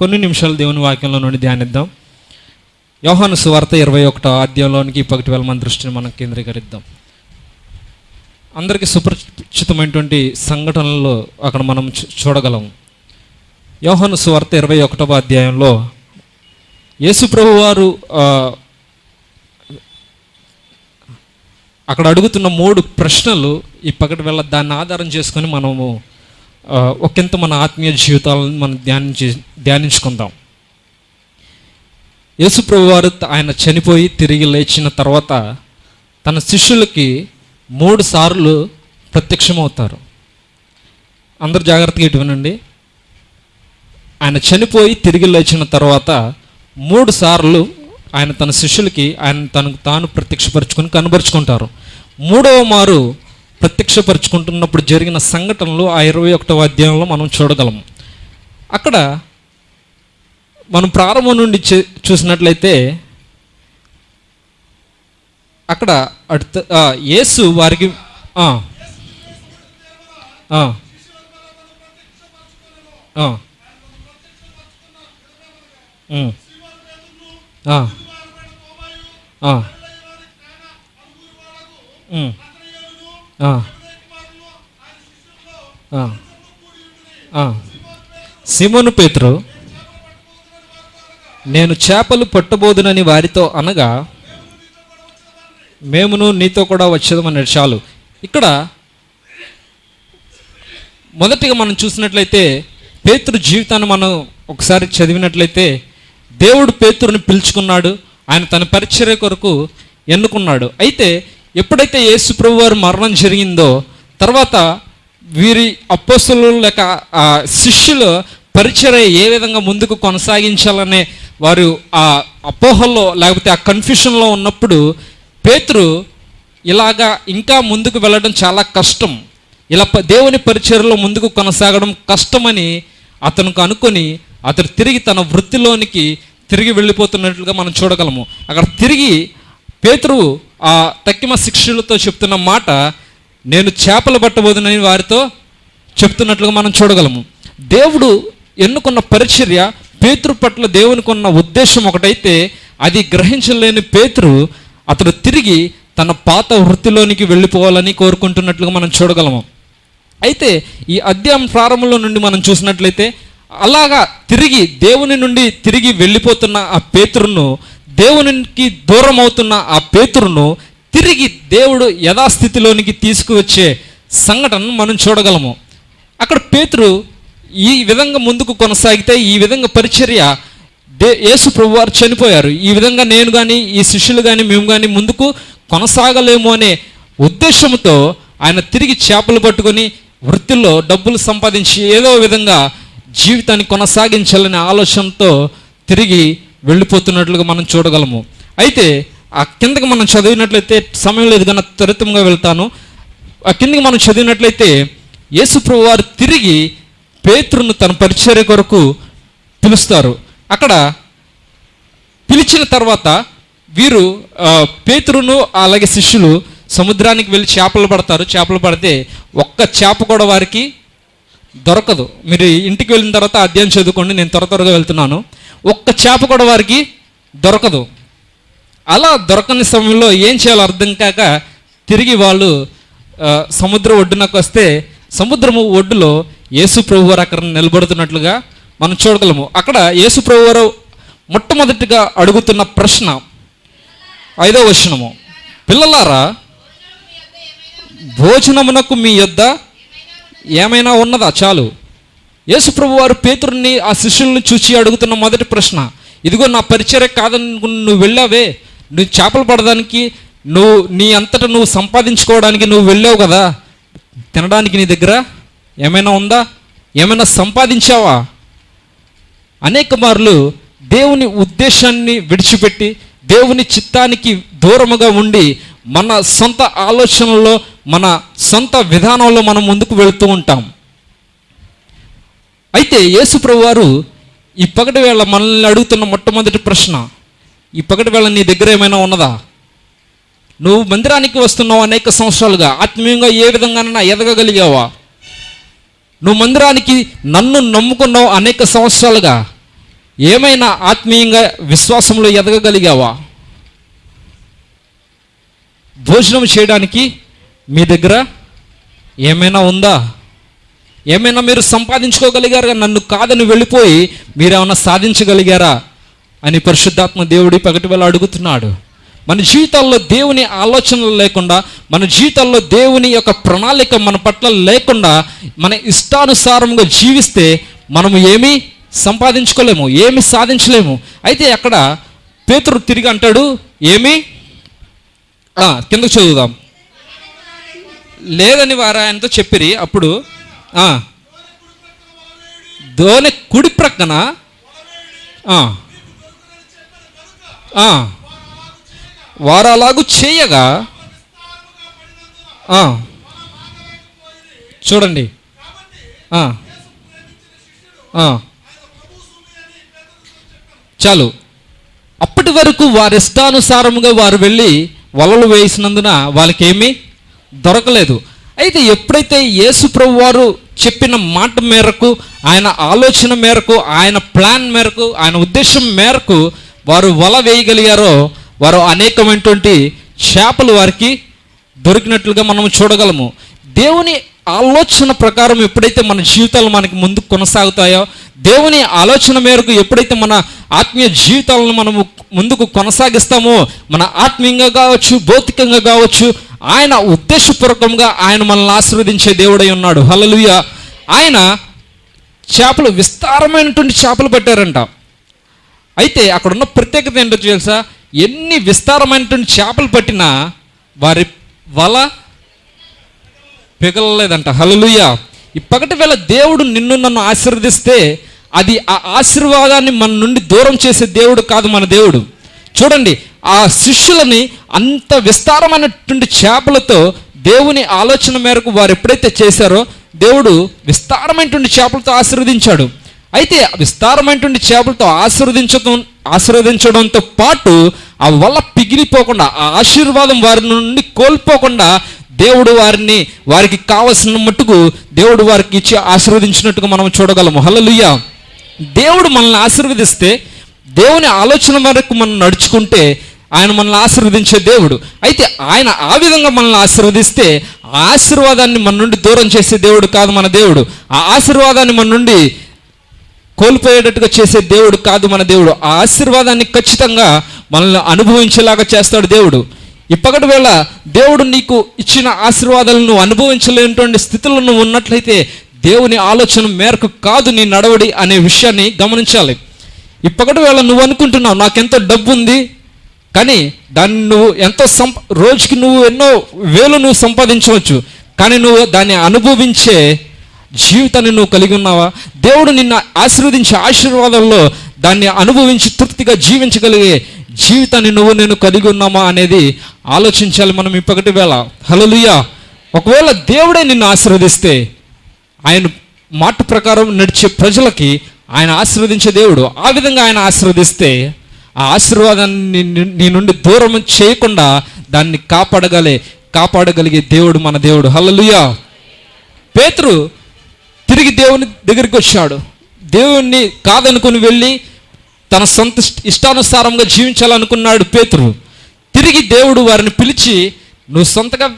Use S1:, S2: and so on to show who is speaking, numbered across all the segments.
S1: కొన్ని నిమిషాలు దేవుని వాక్యంలో నుండి ధ్యానిద్దాం. యోహాను సువార్త ఇరవై ఒకటో అధ్యాయంలోనికి పగటి వేళ మన దృష్టిని మనం కేంద్రీకరిద్దాం. అందరికీ సుపరిచితమైనటువంటి సంఘటనలు అక్కడ మనం చూ- చూడగలం. యోహాను సువార్త ఇరవై ఒకటవ అధ్యాయంలో యేసుప్రభు వారు అక్కడ అడుగుతున్న మూడు ప్రశ్నలు ఈ పగటి వేళ దాన్ని ఆధారం చేసుకొని మనము ఒకంత మన ఆత్మీయ జీవితాలను మనం ధ్యానించి ధ్యానించుకుందాం. యేసుప్రభు వారు ఆయన చనిపోయి తిరిగి లేచిన తర్వాత తన శిష్యులకి మూడు సార్లు ప్రత్యక్షమవుతారు. అందరు జాగ్రత్తగా ఇటు వినండి. ఆయన చనిపోయి తిరిగి లేచిన తర్వాత మూడు సార్లు ఆయన తన శిష్యులకి ఆయన తనకు తాను ప్రత్యక్షపరుచుకొని కనబరుచుకుంటారు. మూడవ మారు ప్రత్యక్షపరుచుకుంటున్నప్పుడు జరిగిన సంఘటనలు ఆ ఇరవై ఒకటవ అధ్యాయంలో మనం చూడగలం. అక్కడ మనం ప్రారంభం నుండి చూసినట్లయితే అక్కడ అడుత యేసు వారికి ఆ, సిమోను పేతురు నేను చేపలు పట్టబోదునని వారితో అనగా మేమును నీతో కూడా వచ్చేదమని చాలు ఇక్కడ మొదటిగా మనం చూసినట్లయితే పేతురు జీవితాన్ని మనం ఒకసారి చదివినట్లయితే దేవుడు పేతురుని పిలుచుకున్నాడు ఆయన తన పరిచర్య కొరకు ఎన్నుకున్నాడు. అయితే ఎప్పుడైతే యేసు ప్రభు వారు మరణం జరిగిందో తర్వాత వీరి అపోస్తులు లేక ఆ శిష్యుల పరిచర్య ఏ విధంగా ముందుకు కొనసాగించాలనే వారు ఆ అపోహల్లో లేకపోతే ఆ కన్ఫ్యూషన్లో ఉన్నప్పుడు పేతురు ఇలాగా ఇంకా ముందుకు వెళ్ళడం చాలా కష్టం. ఇలా దేవుని పరిచర్లో ముందుకు కొనసాగడం కష్టమని అతనికి అనుకొని అతడు తిరిగి తన వృత్తిలోనికి తిరిగి వెళ్ళిపోతున్నట్లుగా మనం చూడగలము. అక్కడ తిరిగి పేతురు ఆ తక్కిమ శిక్షులతో చెప్తున్న మాట నేను చేపలు పట్టబోదునని వారితో చెప్తున్నట్లుగా మనం చూడగలము. దేవుడు ఎన్నుకున్న పరిచర్య పేతురు పట్ల దేవునికి ఉన్న ఉద్దేశం ఒకటైతే అది గ్రహించలేని పేతురు అతడు తిరిగి తన పాత వృత్తిలోనికి వెళ్ళిపోవాలని కోరుకుంటున్నట్లుగా మనం చూడగలము. అయితే ఈ అధ్యాయం ప్రారంభంలో నుండి మనం చూసినట్లయితే అలాగా తిరిగి దేవుని నుండి తిరిగి వెళ్ళిపోతున్న ఆ పేతురును దేవునికి దూరం అవుతున్న ఆ పేతురును తిరిగి దేవుడు యథాస్థితిలోనికి తీసుకువచ్చే సంఘటనను మనం చూడగలము. అక్కడ పేతురు ఈ విధంగా ముందుకు కొనసాగితే ఈ విధంగా పరిచర్య దే యేసు ప్రభు వారు చనిపోయారు. ఈ విధంగా నేను కానీ ఈ శిష్యులు కానీ మేము కానీ ముందుకు కొనసాగలేము అనే ఉద్దేశంతో ఆయన తిరిగి చేపలు పట్టుకొని వృత్తిలో డబ్బులు సంపాదించి ఏదో విధంగా జీవితాన్ని కొనసాగించాలనే ఆలోచనతో తిరిగి వెళ్ళిపోతున్నట్లుగా మనం చూడగలము. అయితే ఆ కిందకి మనం చదివినట్లయితే సమయం లేదు కన్నా త్వరితంగా వెళ్తాను. ఆ కిందకి మనం చదివినట్లయితే యేసుప్రభు వారు తిరిగి పేతురును తన పరిచర్య కొరకు పిలుస్తారు. అక్కడ పిలిచిన తర్వాత వీరు పేతురును అలాగే శిష్యులు సముద్రానికి వెళ్ళి చేపలు పడతారు. చేపలు పడితే ఒక్క చేప కూడా వారికి దొరకదు. మీరు ఇంటికి వెళ్ళిన తర్వాత అధ్యాయం చదువుకోండి నేను త్వర త్వరగా వెళ్తున్నాను. ఒక్క చేప కూడా వారికి దొరకదు. అలా దొరకని సమయంలో ఏం చేయాలో అర్థం కాక తిరిగి వాళ్ళు సముద్ర ఒడ్డునకు వస్తే సముద్రము ఒడ్డులో యేసు ప్రభు వారు అక్కడ నిలబడుతున్నట్లుగా మనం చూడగలము. అక్కడ యేసు ప్రభు వారు మొట్టమొదటిగా అడుగుతున్న ప్రశ్న ఐదో వచనము. పిల్లలారా భోజనమునకు మీ యొద్ద ఏమైనా ఉన్నదా? చాలు. యేసుప్రభు వారు పేతురుని ఆ శిష్యుల్ని చూసి అడుగుతున్న మొదటి ప్రశ్న ఇదిగో నా పరిచర్య కాదని నువ్వు వెళ్ళావే? నువ్వు చేపలు పడడానికి నువ్వు నీ అంతటా నువ్వు సంపాదించుకోవడానికి నువ్వు వెళ్ళావు కదా? తినడానికి నీ దగ్గర ఏమైనా ఉందా? ఏమైనా సంపాదించావా? అనేక మార్లు దేవుని ఉద్దేశాన్ని విడిచిపెట్టి దేవుని చిత్తానికి దూరముగా ఉండి మన సొంత ఆలోచనలో మన సొంత విధానంలో మనం ముందుకు వెళుతూ ఉంటాం. అయితే యేసుప్రభు వారు ఈ పగటి వేళ మనల్ని అడుగుతున్న మొట్టమొదటి ప్రశ్న ఈ పగటి వేళ నీ దగ్గర ఏమైనా ఉన్నదా? నువ్వు మందిరానికి వస్తున్నావు అనేక సంవత్సరాలుగా ఆత్మీయంగా ఏ విధంగానైనా ఎదగగలిగావా? నువ్వు మందిరానికి నన్ను నమ్ముకున్నావు అనేక సంవత్సరాలుగా ఏమైనా ఆత్మీయంగా విశ్వాసంలో ఎదగగలిగావా? భోజనం చేయడానికి మీ దగ్గర ఏమైనా ఉందా? ఏమైనా మీరు సంపాదించుకోగలిగారా నన్ను కాదని వెళ్ళిపోయి మీరేమైనా సాధించగలిగారా? అని పరిశుద్ధాత్మ దేవుడి పగటి వేళ అడుగుతున్నాడు. మన జీవితాల్లో దేవుని ఆలోచనలు లేకుండా మన జీవితాల్లో దేవుని యొక్క ప్రణాళిక మన పట్ల లేకుండా మన ఇష్టానుసారంగా జీవిస్తే మనము ఏమీ సంపాదించుకోలేము ఏమి సాధించలేము. అయితే అక్కడ పేతురు తిరిగి అంటాడు ఏమి? కిందకు చదువుదాం. లేదని వారు ఆయనతో చెప్పిరి అప్పుడు ఆ, దోని కుడి ప్రక్కన. ఆ, చేయగా. చూడండి. చాలు. అప్పటి వరకు వారి ఇష్టానుసారముగా వారు వెళ్ళి వలలు వేసినందున వాళ్ళకేమీ దొరకలేదు. అయితే ఎప్పుడైతే యేసు ప్రభు వారు చెప్పిన మాట మేరకు ఆయన ఆలోచన మేరకు ఆయన ప్లాన్ మేరకు ఆయన ఉద్దేశం మేరకు వారు వల వేయగలిగారో వారు అనేకమైనటువంటి చేపలు వారికి దొరికినట్లుగా మనం చూడగలము. దేవుని ఆలోచన ప్రకారం ఎప్పుడైతే మన జీవితాలు మనకి ముందుకు కొనసాగుతాయో దేవుని ఆలోచన మేరకు ఎప్పుడైతే మన ఆత్మీయ జీవితాలను మనము ముందుకు కొనసాగిస్తామో మన ఆత్మీయంగా కావచ్చు భౌతికంగా కావచ్చు ఆయన ఉద్దేశపూర్వకంగా ఆయన మనల్ని ఆశీర్వదించే దేవుడై ఉన్నాడు. హలలుయ ఆయన చేపలు విస్తారమైనటువంటి చేపలు పట్టారంట. అయితే అక్కడ ఉన్న ప్రత్యేకత ఏంటో తెలుసా? ఎన్ని విస్తారమైనటువంటి చేపలు పట్టినా వారి వల పిగలలేదంట. హలలుయ ఈ వేళ దేవుడు నిన్ను నన్ను ఆశీర్వదిస్తే అది ఆ ఆశీర్వాదాన్ని మన నుండి దూరం చేసే దేవుడు కాదు మన దేవుడు. చూడండి ఆ శిష్యులని అంత విస్తారమైనటువంటి చేపలతో దేవుని ఆలోచన మేరకు వారు ఎప్పుడైతే చేశారో దేవుడు విస్తారమైనటువంటి చేపలతో ఆశీర్వదించాడు. అయితే విస్తారమైనటువంటి చేపలతో ఆశీర్వదించడం ఆశీర్వదించడంతో పాటు ఆ వల్ల పిగిలిపోకుండా ఆ ఆశీర్వాదం వారి నుండి కోల్పోకుండా దేవుడు వారిని వారికి కావలసిన మట్టుకు దేవుడు వారికి ఇచ్చి ఆశీర్వదించినట్టుగా మనం చూడగలము. హలలుయ్య దేవుడు మనల్ని ఆశీర్వదిస్తే దేవుని ఆలోచన వరకు మనం నడుచుకుంటే ఆయన మనల్ని ఆశీర్వదించే దేవుడు. అయితే ఆయన ఆ విధంగా మనల్ని ఆశీర్వదిస్తే ఆ ఆశీర్వాదాన్ని మన నుండి దూరం చేసే దేవుడు కాదు మన దేవుడు. ఆ ఆశీర్వాదాన్ని మన నుండి కోల్పోయేటట్టుగా చేసే దేవుడు కాదు మన దేవుడు. ఆ ఆశీర్వాదాన్ని ఖచ్చితంగా మనల్ని అనుభవించేలాగా చేస్తాడు దేవుడు. ఇప్పటి వేళ దేవుడు నీకు ఇచ్చిన ఆశీర్వాదాలను నువ్వు అనుభవించలేనటువంటి స్థితిలో నువ్వు ఉన్నట్లయితే దేవుని ఆలోచన మేరకు కాదు నీ నడవడి అనే విషయాన్ని గమనించాలి. ఇప్పటి వేళ నువ్వు అనుకుంటున్నావు నాకెంతో డబ్బు ఉంది కానీ దాన్ని నువ్వు ఎంతో సంప రోజుకి నువ్వు ఎన్నో వేలు నువ్వు సంపాదించవచ్చు. కానీ నువ్వు దాన్ని అనుభవించే జీవితాన్ని నువ్వు కలిగి ఉన్నావా? దేవుడు నిన్ను ఆశీర్వదించే ఆశీర్వాదంలో దాన్ని అనుభవించి తృప్తిగా జీవించగలిగే జీవితాన్ని నువ్వు నేను కలిగి ఉన్నామా అనేది ఆలోచించాలి మనం ఇప్పటి వేళ. హలలుయా ఒకవేళ దేవుడే నిన్ను ఆశీర్వదిస్తే ఆయన మాట ప్రకారం నడిచే ప్రజలకి ఆయన ఆశీర్వదించే దేవుడు. ఆ విధంగా ఆయన ఆశీర్వదిస్తే ఆ ఆశీర్వాదాన్ని నీ- నుండి దూరం చేయకుండా దాన్ని కాపాడగలే కాపాడగలిగే దేవుడు మన దేవుడు. హల్లలుయా. పేతురు తిరిగి దేవుని దగ్గరికి వచ్చాడు. దేవుణ్ణి కాదనుకుని వెళ్ళి తన సొంత ఇష్టానుసారంగా జీవించాలనుకున్నాడు పేతురు. తిరిగి దేవుడు వారిని పిలిచి నువ్వు సొంతగా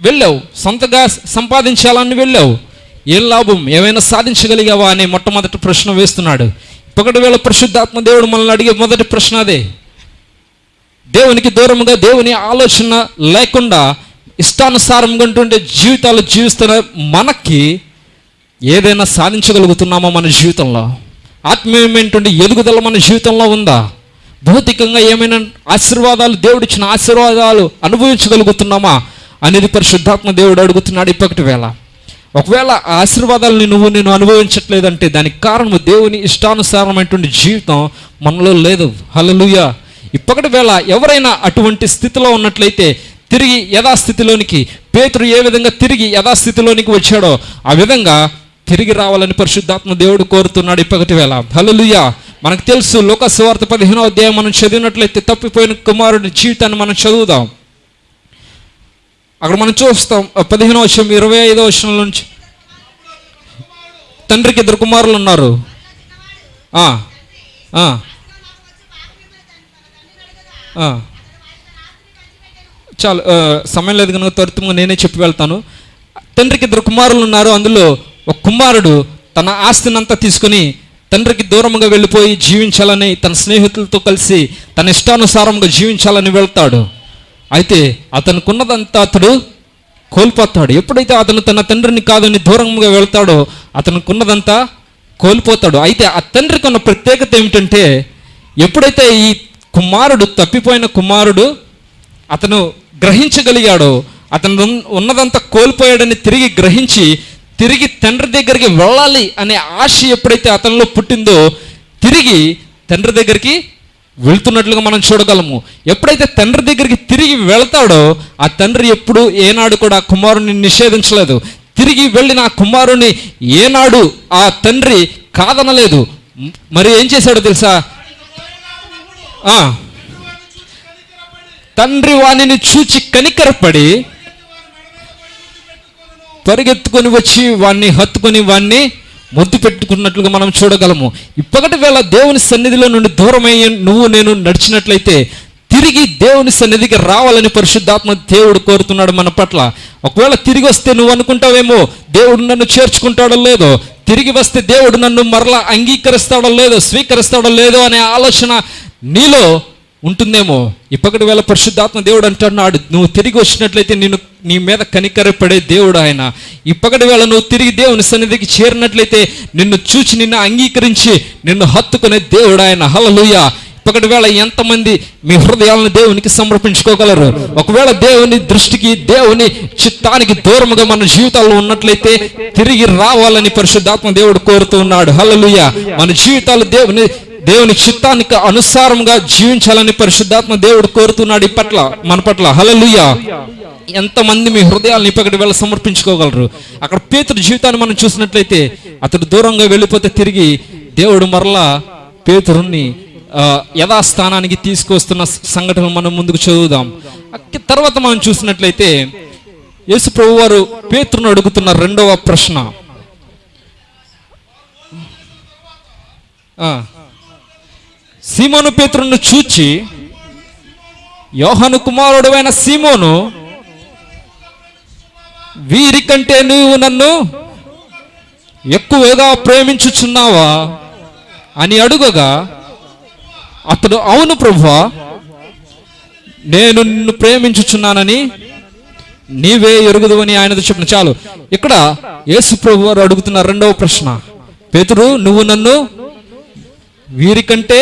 S1: వెళ్ళావు సొంతగా సంపాదించాలని వెళ్ళావు. ఏం లాభం ఏమైనా సాధించగలిగావా అనే మొట్టమొదటి ప్రశ్న వేస్తున్నాడు. ఒకటి వేళ పరిశుద్ధాత్మ దేవుడు మనల్ని అడిగే మొదటి ప్రశ్న అదే. దేవునికి దూరంగా దేవుని ఆలోచన లేకుండా ఇష్టానుసారంగా ఉంటుండే జీవితాలు జీవిస్తున్న మనకి ఏదైనా సాధించగలుగుతున్నామా మన జీవితంలో? ఆత్మీయమైనటువంటి ఎదుగుదల మన జీవితంలో ఉందా? భౌతికంగా ఏమైనా ఆశీర్వాదాలు దేవుడిచ్చిన ఆశీర్వాదాలు అనుభవించగలుగుతున్నామా అనేది పరిశుద్ధాత్మ దేవుడు అడుగుతున్నాడు ఇప్పటి వేళ. ఒకవేళ ఆశీర్వాదాలని నువ్వు నేను అనుభవించట్లేదంటే దానికి కారణము దేవుని ఇష్టానుసారమైనటువంటి జీవితం మనలో లేదు. హలలుయ ఇప్పటి వేళ ఎవరైనా అటువంటి స్థితిలో ఉన్నట్లయితే తిరిగి యథాస్థితిలోనికి పేతురు ఏ విధంగా తిరిగి యథాస్థితిలోనికి వచ్చాడో ఆ విధంగా తిరిగి రావాలని పరిశుద్ధాత్మ దేవుడు కోరుతున్నాడు ఇప్పటి వేళ. హలలుయ మనకు తెలుసు లోక సువార్త పదిహేనో అధ్యాయం మనం చదివినట్లయితే తప్పిపోయిన కుమారుడి జీవితాన్ని మనం చదువుదాం. అక్కడ మనం చూస్తాం పదిహేనో వర్షం ఇరవై ఐదో వర్షం నుంచి. తండ్రికి ఇద్దరు కుమారులు ఉన్నారు. చాలు సమయం లేదు కనుక త్వరితంగా నేనే చెప్పి వెళ్తాను. తండ్రికి ఇద్దరు కుమారులు ఉన్నారు అందులో ఒక కుమారుడు తన ఆస్తిని అంతా తీసుకుని తండ్రికి దూరంగా వెళ్ళిపోయి జీవించాలని తన స్నేహితులతో కలిసి తన ఇష్టానుసారంగా జీవించాలని వెళ్తాడు. అయితే అతనుకున్నదంతా అతడు కోల్పోతాడు. ఎప్పుడైతే అతను తన తండ్రిని కాదని దూరంగా వెళ్తాడో అతనుకున్నదంతా కోల్పోతాడు. అయితే ఆ తండ్రికి ఉన్న ప్రత్యేకత ఏమిటంటే ఎప్పుడైతే ఈ కుమారుడు తప్పిపోయిన కుమారుడు అతను గ్రహించగలిగాడో అతను ఉన్నదంతా కోల్పోయాడని తిరిగి గ్రహించి తిరిగి తండ్రి దగ్గరికి వెళ్ళాలి అనే ఆశ ఎప్పుడైతే అతనిలో పుట్టిందో తిరిగి తండ్రి దగ్గరికి వెళ్తున్నట్లుగా మనం చూడగలము. ఎప్పుడైతే తండ్రి దగ్గరికి తిరిగి వెళ్తాడో ఆ తండ్రి ఎప్పుడు ఏనాడు కూడా కుమారుని నిషేధించలేదు. తిరిగి వెళ్ళిన ఆ కుమారుని ఏనాడు ఆ తండ్రి కాదనలేదు. మరి ఏం చేశాడో తెలుసా? తండ్రి వాణిని చూచి కనికరపడి పరిగెత్తుకొని వచ్చి వాణ్ణి హత్తుకొని వాణ్ణి మొద్దు పెట్టుకున్నట్లుగా మనం చూడగలము. ఇప్పటి వేళ దేవుని సన్నిధిలో నుండి దూరమై నువ్వు నేను నడిచినట్లయితే తిరిగి దేవుని సన్నిధికి రావాలని పరిశుద్ధాత్మ దేవుడు కోరుతున్నాడు మన పట్ల. ఒకవేళ తిరిగి వస్తే నువ్వు అనుకుంటావేమో దేవుడు నన్ను చేర్చుకుంటాడో లేదో తిరిగి వస్తే దేవుడు నన్ను మరలా అంగీకరిస్తాడో లేదో స్వీకరిస్తాడో లేదో అనే ఆలోచన నీలో ఉంటుందేమో? ఇప్పటి వేళ పరిశుద్ధాత్మ దేవుడు అంటున్నాడు నువ్వు తిరిగి వచ్చినట్లయితే నేను నీ మీద కనికరపడే దేవుడు ఆయన. ఇప్పటి వేళ నువ్వు తిరిగి దేవుని సన్నిధికి చేరినట్లయితే నిన్ను చూచి నిన్ను అంగీకరించి నిన్ను హత్తుకునే దేవుడు ఆయన. హలలుయ ఇప్పటి వేళ ఎంతమంది మీ హృదయాలను దేవునికి సమర్పించుకోగలరు? ఒకవేళ దేవుని దృష్టికి దేవుని చిత్తానికి దూరముగా మన జీవితాల్లో ఉన్నట్లయితే తిరిగి రావాలని పరిశుద్ధాత్మ దేవుడు కోరుతూ ఉన్నాడు. హలలుయ మన జీవితాలు దేవుని దేవుని చిత్తానికి అనుసారంగా జీవించాలని పరిశుద్ధాత్మ దేవుడు కోరుతున్నాడు ఈ పట్ల మన పట్ల. హలలుయ ఎంతమంది మీ హృదయాలను ఇప్పటి వేళ సమర్పించుకోగలరు? అక్కడ పేతుడు జీవితాన్ని మనం చూసినట్లయితే అతడు దూరంగా వెళ్ళిపోతే తిరిగి దేవుడు మరలా పేతురుని యథాస్థానానికి తీసుకొస్తున్న సంఘటనలు మనం ముందుకు చదువుదాం. తర్వాత మనం చూసినట్లయితే యేసు ప్రభు వారు పేతురును అడుగుతున్న రెండవ ప్రశ్న. సీమోను పేతురును చూచి యోహను కుమారుడైన సీమోను వీరికంటే నువ్వు నన్ను ఎక్కువగా ప్రేమించుచున్నావా అని అడుగగా అతడు అవును ప్రభువా నేను నిన్ను ప్రేమించుచున్నానని నీవే ఎరుగుదు అని ఆయనతో చెప్పిన. చాలు. ఇక్కడ యేసు ప్రభు వారు అడుగుతున్న రెండవ ప్రశ్న. పేతురు నువ్వు నన్ను వీరికంటే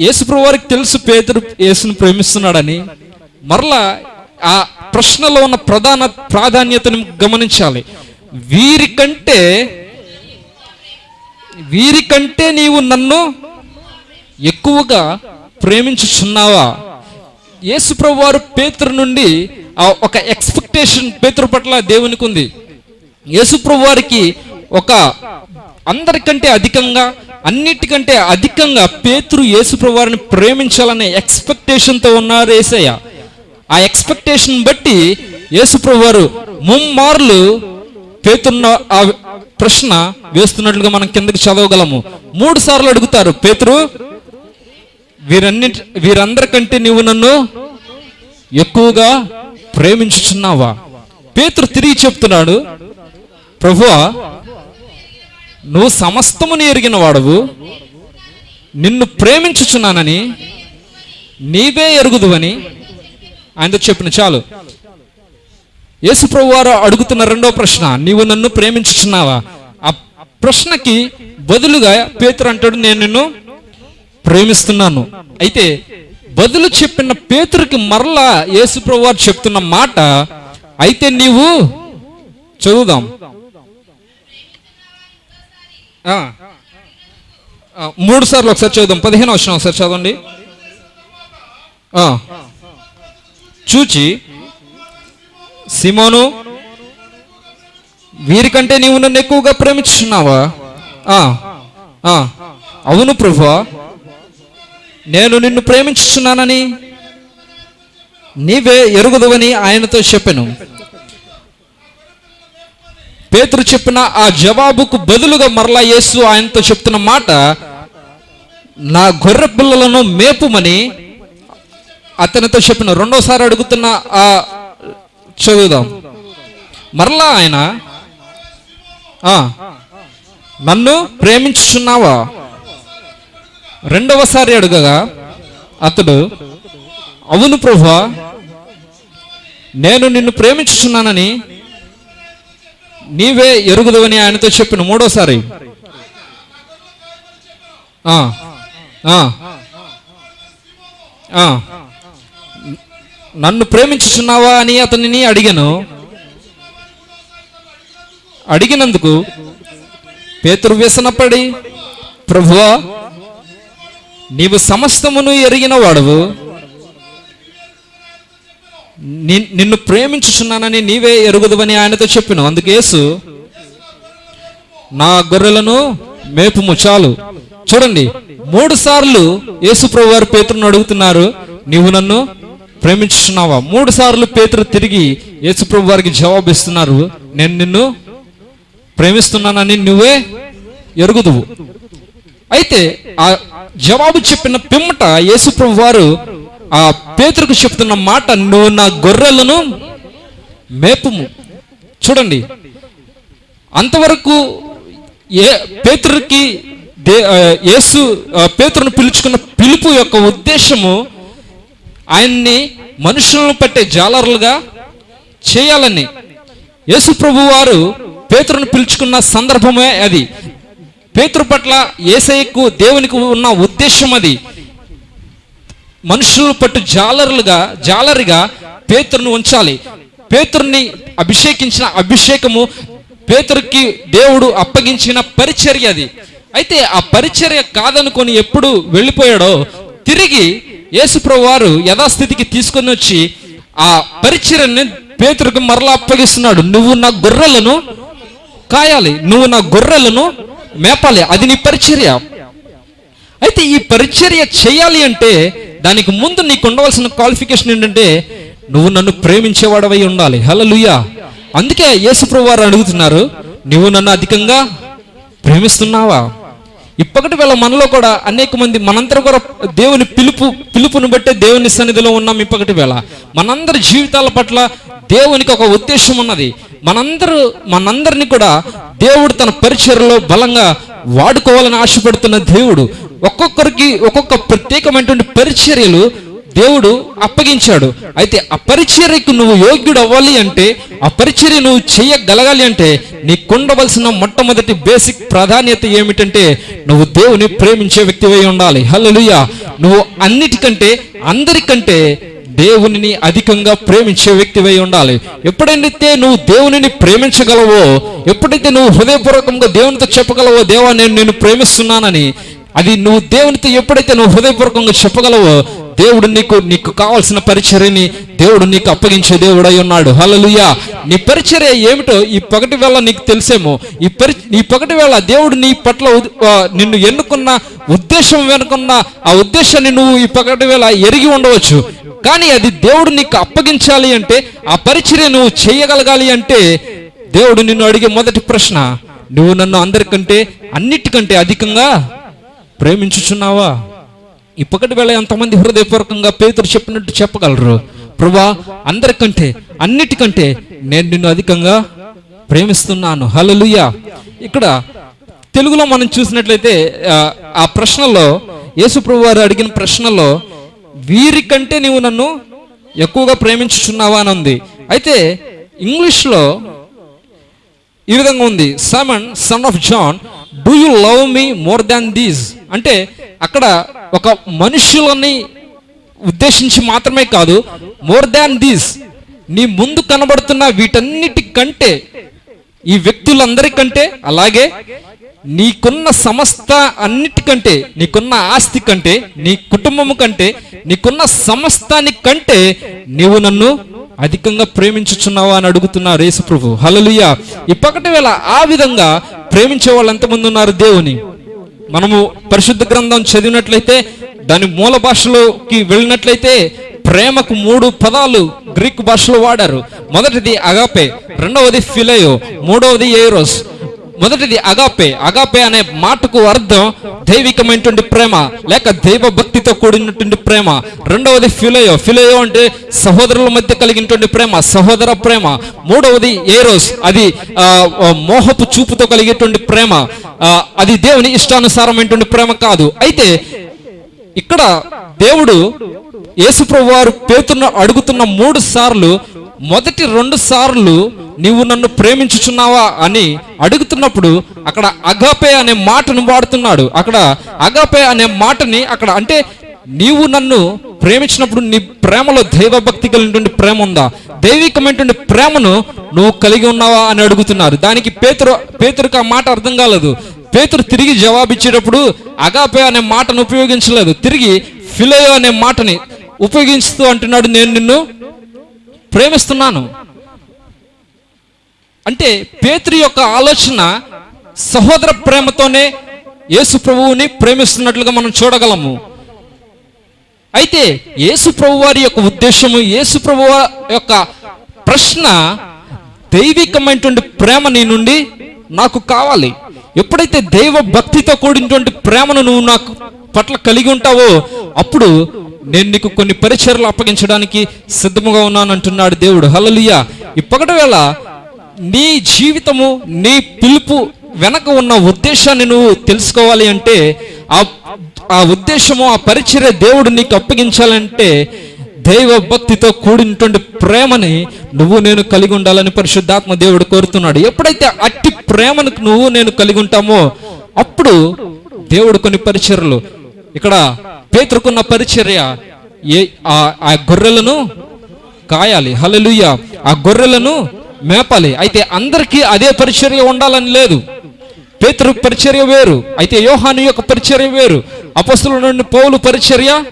S1: యేసుప్రభు వారికి తెలుసు పేతురు యేసును ప్రేమిస్తున్నాడని. మరలా ఆ ప్రశ్నలో ఉన్న ప్రధాన ప్రాధాన్యతను గమనించాలి. వీరికంటే వీరికంటే నీవు నన్ను ఎక్కువగా ప్రేమించుచున్నావా? యేసుప్రభు వారు పేతురు నుండి ఆ ఒక ఎక్స్పెక్టేషన్ పేతురు పట్ల దేవునికి ఉంది. యేసుప్రభు వారికి ఒక అందరికంటే అధికంగా అన్నిటికంటే అధికంగా పేతురు యేసుప్రవారిని ప్రేమించాలనే ఎక్స్పెక్టేషన్తో ఉన్నారు ఏసయ్య. ఆ ఎక్స్పెక్టేషన్ బట్టి యేసుప్రవారు ముమ్మార్లు పేతున్న ఆ ప్రశ్న వేస్తున్నట్లుగా మనం కిందకి చదవగలము. మూడు సార్లు అడుగుతారు పేతురు వీరన్నిటి వీరందరికంటే నువ్వు నన్ను ఎక్కువగా ప్రేమించుచున్నావా? పేతురు తిరిగి చెప్తున్నాడు ప్రభువా నువ్వు సమస్తముని ఎరిగిన వాడవు. నిన్ను ప్రేమించుచున్నానని నీవే ఎరుగుదువని ఆయనతో చెప్పిన చాలు. యేసుప్రభు వారు అడుగుతున్న రెండో ప్రశ్న నీవు నన్ను ప్రేమించుచున్నావా? ఆ ప్రశ్నకి బదులుగా పేతురు అంటాడు నేను నిన్ను ప్రేమిస్తున్నాను. అయితే బదులు చెప్పిన పేతురికి మరలా యేసుప్రభు వారు చెప్తున్న మాట అయితే నీవు చదువుదాం. మూడు సార్లు ఒకసారి చదువుదాం. పదిహేను వచ్చిన ఒకసారి చదవండి. చూచి సిమోను వీరికంటే నీవు నన్ను ఎక్కువగా ప్రేమించున్నావా అవును ప్రభువా నేను నిన్ను ప్రేమించుచున్నానని నీవే ఎరుగుదవని ఆయనతో చెప్పాను. పేతురు చెప్పిన ఆ జవాబుకు బదులుగా మరలా యేసు ఆయనతో చెప్తున్న మాట నా గొర్రె పిల్లలను మేపుమని అతనితో చెప్పిన రెండోసారి అడుగుతున్న ఆ చదువుదాం. మరలా ఆయన నన్ను ప్రేమించుచున్నావా? రెండవసారి అడుగగా అతడు అవును ప్రభా నేను నిన్ను ప్రేమించుచున్నానని నీవే ఎరుగుదవని ఆయనతో చెప్పిన మూడోసారి. ఆ, ఆ, ఆ. నన్ను ప్రేమించుచున్నావా అని అతనిని అడిగాను. అడిగినందుకు పేతురు వ్యసనపడి ప్రభువా నీవు సమస్తమును ఎరిగిన వాడవు. నిన్ను ప్రేమించుచున్నానని నీవే ఎరుగుదవని ఆయనతో చెప్పిన అందుకేసు నా గొర్రెలను మేపుము చాలు. చూడండి మూడు సార్లు యేసుప్రభు వారు పేతురును అడుగుతున్నారు నీవు నన్ను ప్రేమించుచున్నావా? మూడు సార్లు పేతురు తిరిగి యేసుప్రభు వారికి జవాబు ఇస్తున్నారు నేను నిన్ను ప్రేమిస్తున్నానని నువ్వే ఎరుగుదువు. అయితే ఆ జవాబు చెప్పిన పిమ్మట యేసుప్రభు వారు ఆ పేతురుకు చెప్తున్న మాట నువ్వు నా గొర్రెలను మేపుము. చూడండి అంతవరకు ఏ పేతురుకి దే యేసు పేతురును పిలుచుకున్న పిలుపు యొక్క ఉద్దేశము ఆయన్ని మనుషులను పట్టే జాలరులుగా చేయాలని. యేసు ప్రభు వారు పేతురును పిలుచుకున్న సందర్భమే అది. పేతురు పట్ల ఏసైకు దేవునికి ఉన్న ఉద్దేశం అది. మనుషులు పట్టు జాలరులుగా జాలరిగా పేతురును ఉంచాలి. పేతుర్ని అభిషేకించిన అభిషేకము పేతురుకి దేవుడు అప్పగించిన పరిచర్య అది. అయితే ఆ పరిచర్య కాదనుకొని ఎప్పుడు వెళ్ళిపోయాడో తిరిగి యేసుప్రభు వారు యథాస్థితికి తీసుకొని వచ్చి ఆ పరిచర్యని పేతురుకు మరలా అప్పగిస్తున్నాడు. నువ్వు నా గొర్రెలను కాయాలి. నువ్వు నా గొర్రెలను మేపాలి. అది నీ పరిచర్య. అయితే ఈ పరిచర్య చేయాలి అంటే దానికి ముందు నీకు ఉండవలసిన క్వాలిఫికేషన్ ఏంటంటే నువ్వు నన్ను ప్రేమించేవాడవై ఉండాలి. హల్లెలూయా అందుకే యేసుప్రభు వారు అడుగుతున్నారు నువ్వు నన్ను అధికంగా ప్రేమిస్తున్నావా? ఇప్పటి వేళ మనలో కూడా అనేక మంది మనందరూ కూడా దేవుని పిలుపు పిలుపును బట్టే దేవుని సన్నిధిలో ఉన్నాం ఇప్పటి వేళ మనందరి జీవితాల పట్ల దేవునికి ఒక ఉద్దేశం ఉన్నది. మనందరూ మనందరిని కూడా దేవుడు తన పరిచయలో బలంగా వాడుకోవాలని ఆశపడుతున్న దేవుడు. ఒక్కొక్కరికి ఒక్కొక్క ప్రత్యేకమైనటువంటి పరిచర్యలు దేవుడు అప్పగించాడు. అయితే ఆ పరిచర్యకు నువ్వు యోగ్యుడు అవ్వాలి అంటే ఆ పరిచర్య నువ్వు చేయగలగాలి అంటే నీకుండవలసిన మొట్టమొదటి బేసిక్ ప్రాధాన్యత ఏమిటంటే నువ్వు దేవుని ప్రేమించే వ్యక్తివై ఉండాలి. హల్లెలూయా. నువ్వు అన్నిటికంటే అందరికంటే దేవునిని అధికంగా ప్రేమించే వ్యక్తివై ఉండాలి. ఎప్పుడైతే నువ్వు దేవునిని ప్రేమించగలవో ఎప్పుడైతే నువ్వు హృదయపూర్వకంగా దేవునితో చెప్పగలవో దేవా నేను నిన్ను ప్రేమిస్తున్నానని అది నువ్వు దేవునితో ఎప్పుడైతే నువ్వు హృదయపూర్వకంగా చెప్పగలవో దేవుడు నీకు నీకు కావాల్సిన పరిచర్యని దేవుడు నీకు అప్పగించే దేవుడై ఉన్నాడు. హలలుయా నీ పరిచర్య ఏమిటో ఈ పగటి వేళ నీకు తెలిసేమో. ఈ పరి ఈ పగటి వేళ దేవుడు నీ పట్ల నిన్ను ఎన్నుకున్న ఉద్దేశం వెనుకున్న ఆ ఉద్దేశాన్ని నువ్వు ఈ పగటి వేళ ఎరిగి ఉండవచ్చు. కానీ అది దేవుడు నీకు అప్పగించాలి అంటే ఆ పరిచర్య నువ్వు చేయగలగాలి అంటే దేవుడు నిన్ను అడిగే మొదటి ప్రశ్న నువ్వు నన్ను అందరికంటే అన్నిటికంటే అధికంగా ప్రేమించుచున్నావా? ఇప్పటి వేళ ఎంతమంది హృదయపూర్వకంగా పేతురు చెప్పినట్టు చెప్పగలరు? ప్రభా అందరికంటే అన్నిటికంటే నేను నిన్ను అధికంగా ప్రేమిస్తున్నాను. హలలుయ ఇక్కడ తెలుగులో మనం చూసినట్లయితే ఆ, ప్రశ్నలో యేసు ప్రభు వారు అడిగిన ప్రశ్నలో వీరికంటే నీవు నన్ను ఎక్కువగా ప్రేమించుచున్నావా అని ఉంది. అయితే ఇంగ్లీష్లో ఈ విధంగా ఉంది. Simon son of John do you love me more than these అంటే అక్కడ ఒక మనుషులని ఉద్దేశించి మాత్రమే కాదు మోర్ దాన్ దీస్ నీ ముందు కనబడుతున్న వీటన్నిటికంటే ఈ వ్యక్తులందరికంటే అలాగే నీకున్న సమస్త అన్నిటికంటే నీకున్న ఆస్తి కంటే నీ కుటుంబము కంటే నీకున్న సమస్తాని కంటే నీవు నన్ను అధికంగా ప్రేమించుచున్నావా అని అడుగుతున్నారు యేసు ప్రభు. హల్లెలూయా ఇప్పటి వేళ ఆ విధంగా ప్రేమించే వాళ్ళు ఎంతమంది ఉన్నారు దేవుని. మనము పరిశుద్ధ గ్రంథం చదివినట్లయితే దాని మూల భాషలోకి వెళ్ళినట్లయితే ప్రేమకు మూడు పదాలు గ్రీక్ భాషలో వాడారు. మొదటిది అగాపే రెండవది ఫిలయో మూడవది ఏరోస్ మొదటిది అగాపే. అగాపే అనే మాటకు అర్థం దైవికమైనటువంటి ప్రేమ లేక దైవ భక్తితో కూడినటువంటి ప్రేమ. రెండవది ఫిలయో. ఫిలయో అంటే సహోదరుల మధ్య కలిగినటువంటి ప్రేమ సహోదర ప్రేమ. మూడవది ఏరోస్. అది మోహపు చూపుతో కలిగేటువంటి ప్రేమ. అది దేవుని ఇష్టానుసారమైనటువంటి ప్రేమ కాదు. అయితే ఇక్కడ దేవుడు యేసుప్రభు వారు పేతున్న అడుగుతున్న మూడు సార్లు మొదటి రెండు సార్లు నీవు నన్ను ప్రేమించుచున్నావా అని అడుగుతున్నప్పుడు అక్కడ అగాపే అనే మాటను వాడుతున్నాడు. అక్కడ అగాపే అనే మాటని అక్కడ అంటే నీవు నన్ను ప్రేమించినప్పుడు నీ ప్రేమలో దైవభక్తి కలిగినటువంటి ప్రేమ ఉందా? దైవికమైనటువంటి ప్రేమను నువ్వు కలిగి ఉన్నావా అని అడుగుతున్నారు. దానికి పేతురు పేతురుకు ఆ మాట అర్థం కాలేదు. పేతురు తిరిగి జవాబిచ్చేటప్పుడు అగాపే అనే మాటను ఉపయోగించలేదు. తిరిగి ఫిలయో అనే మాటని ఉపయోగిస్తూ అంటున్నాడు నేను నిన్ను. ప్రేమిస్తున్నాను. అంటే పేతురు యొక్క ఆలోచన సహోదర ప్రేమతోనే యేసు ప్రభువుని ప్రేమిస్తున్నట్లుగా మనం చూడగలము. అయితే యేసు ప్రభు వారి యొక్క ఉద్దేశము యేసు ప్రభు యొక్క ప్రశ్న దైవికమైనటువంటి ప్రేమ నీ నుండి నాకు కావాలి. ఎప్పుడైతే దైవ భక్తితో కూడినటువంటి ప్రేమను నువ్వు నాకు పట్ల కలిగి ఉంటావో అప్పుడు నేను నీకు కొన్ని పరిచయలు అప్పగించడానికి సిద్ధముగా ఉన్నాను అంటున్నాడు దేవుడు. హల్లెలూయా. ఇప్పటి వేళ నీ జీవితము నీ పిలుపు వెనక ఉన్న ఉద్దేశాన్ని నువ్వు తెలుసుకోవాలి అంటే ఆ ఆ ఉద్దేశము ఆ పరిచర్య దేవుడు నీకు అప్పగించాలంటే దైవ భక్తితో కూడినటువంటి ప్రేమని నువ్వు నేను కలిగి ఉండాలని పరిశుద్ధాత్మ దేవుడు కోరుతున్నాడు. ఎప్పుడైతే అట్టి ప్రేమను నువ్వు నేను కలిగి ఉంటామో అప్పుడు దేవుడు కొన్ని పరిచర్యలు ఇక్కడ పేతురుకున్న పరిచర్య ఏ ఆ- ఆ గొర్రెలను కాయాలి. హల్లెలూయా. ఆ గొర్రెలను మేపాలి. అయితే అందరికీ అదే పరిచర్య ఉండాలని లేదు. పేతురు పరిచర్య వేరు. అయితే యోహాను యొక్క పరిచర్య వేరు. అపస్తుల నుండి పౌలు పరిచర్య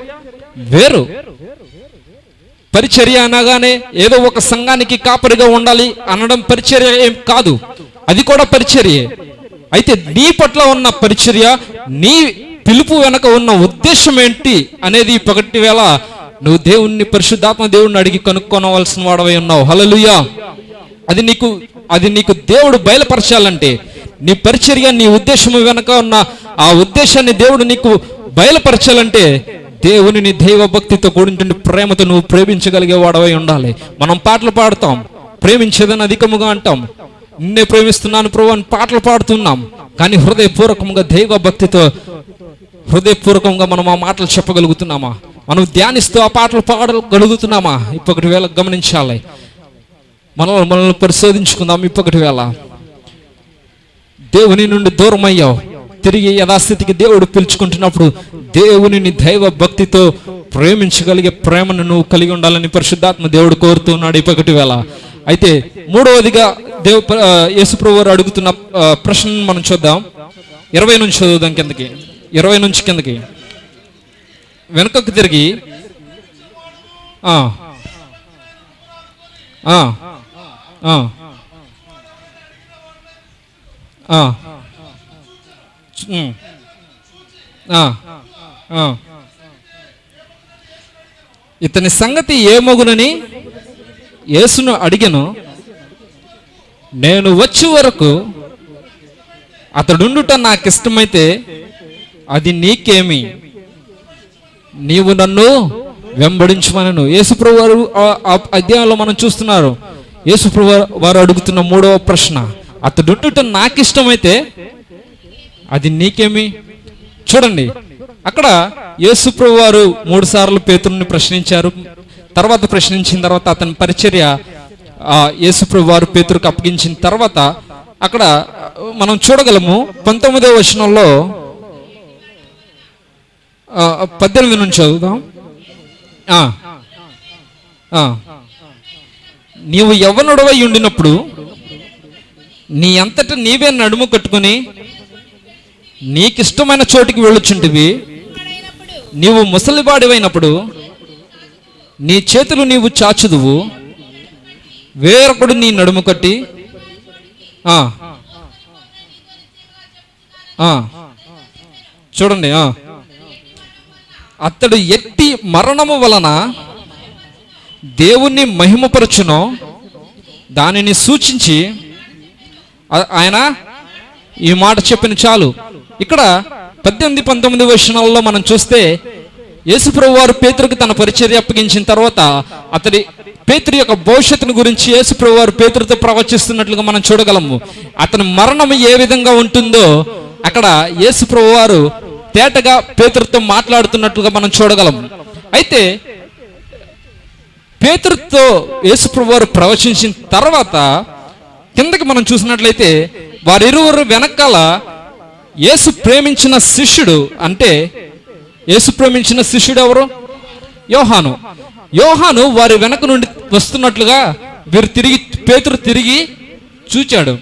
S1: వేరు. పరిచర్య అనగానే ఏదో ఒక సంఘానికి కాపరిగా ఉండాలి అనడం పరిచర్య ఏం కాదు. అది కూడా పరిచర్యే. అయితే నీ పట్ల ఉన్న పరిచర్య నీ పిలుపు వెనక ఉన్న ఉద్దేశం ఏంటి అనేది పగటి వేళ నువ్వు దేవుణ్ణి పరిశుద్ధాత్మ దేవుణ్ణి అడిగి కనుక్కోనవలసిన వాడవై ఉన్నావు. హలలుయా అది నీకు అది నీకు దేవుడు బయలుపరచాలంటే నీ పరిచర్య నీ ఉద్దేశము వెనక ఉన్న ఆ ఉద్దేశాన్ని దేవుడు నీకు బయలుపరచాలంటే దేవుని దైవభక్తితో దైవ భక్తితో కూడినటువంటి ప్రేమతో నువ్వు ప్రేమించగలిగే వాడవై ఉండాలి. మనం పాటలు పాడతాం. ప్రేమించేదని అధికముగా అంటాం. నిన్నే ప్రేమిస్తున్నాను ప్రభు అని పాటలు పాడుతున్నాం. కానీ హృదయపూర్వకంగా దైవ భక్తితో హృదయపూర్వకంగా మనం ఆ మాటలు చెప్పగలుగుతున్నామా? మనం ధ్యానిస్తూ ఆ పాటలు పాడగలుగుతున్నామా? ఇప్పటి వేళ గమనించాలి. మనల్ని మనల్ని పరిశోధించుకుందాం ఇప్పటి వేళ. దేవుని నుండి దూరం అయ్యావు తిరిగి యథాస్థితికి దేవుడు పిలుచుకుంటున్నప్పుడు దేవునిని దైవ భక్తితో ప్రేమించగలిగే ప్రేమను నువ్వు కలిగి ఉండాలని పరిశుద్ధాత్మ దేవుడు కోరుతున్నాడు ఇప్పటి వేళ. అయితే మూడవదిగా దేవు యేసుప్రభు అడుగుతున్న ప్రశ్నను మనం చూద్దాం. ఇరవై నుంచి చదువుదాం కిందకి. ఇరవై నుంచి కిందకి. వెనుకకు తిరిగి. ఆ. ఇతని సంగతి ఏమగునని యేసును అడిగను నేను వచ్చే వరకు అతడుండుట నాకు ఇష్టమైతే అది నీకేమి? నీవు నన్ను వెంబడించమనను. యేసుప్రభు వారు అధ్యాయంలో మనం చూస్తున్నారు. యేసుప్రభు వారు అడుగుతున్న మూడవ ప్రశ్న అతడుండుట నాకు ఇష్టమైతే అది నీకేమి? చూడండి. అక్కడ యేసుప్రభు వారు మూడు సార్లు పేతురుని ప్రశ్నించారు. తర్వాత ప్రశ్నించిన తర్వాత అతని పరిచర్య యేసుప్రభు వారు పేతురుకు అప్పగించిన తర్వాత అక్కడ మనం చూడగలము పంతొమ్మిదవ వచనంలో పద్దెనిమిది నుంచి చదువుదాం. నీవు యవ్వనుడవై ఉండినప్పుడు నీ అంతటా నీవే నడుము కట్టుకుని నీకిష్టమైన చోటికి వెళ్ళుచుంటివి నీవు ముసలివాడివైనప్పుడు నీ చేతులు నీవు చాచుదువు. వేరొకడు నీ నడుము కట్టి ఆ, చూడండి అతడు ఎట్టి మరణము వలన దేవుణ్ణి మహిమపరచునో దానిని సూచించి ఆయన ఈ మాట చెప్పిన చాలు. ఇక్కడ పద్దెనిమిది పంతొమ్మిది వచనాల్లో మనం చూస్తే యేసుప్రభు వారు పేతురికి తన పరిచర్య అప్పగించిన తర్వాత అతడి పేతురు యొక్క భవిష్యత్తును గురించి యేసుప్రభు వారు పేతురుతో ప్రవచిస్తున్నట్లుగా మనం చూడగలము. అతని మరణం ఏ విధంగా ఉంటుందో అక్కడ యేసుప్రభు వారు తేటగా పేతురుతో మాట్లాడుతున్నట్లుగా మనం చూడగలము. అయితే పేతురుతో యేసుప్రభు వారు ప్రవచించిన తర్వాత కిందకి మనం చూసినట్లయితే వారిరువురు వెనకాల యేసు ప్రేమించిన శిష్యుడు అంటే యేసు ప్రేమించిన శిష్యుడు ఎవరు? యోహాను. యోహాను వారి వెనక నుండి వస్తున్నట్లుగా వీరు తిరిగి పేతురు తిరిగి చూచాడు.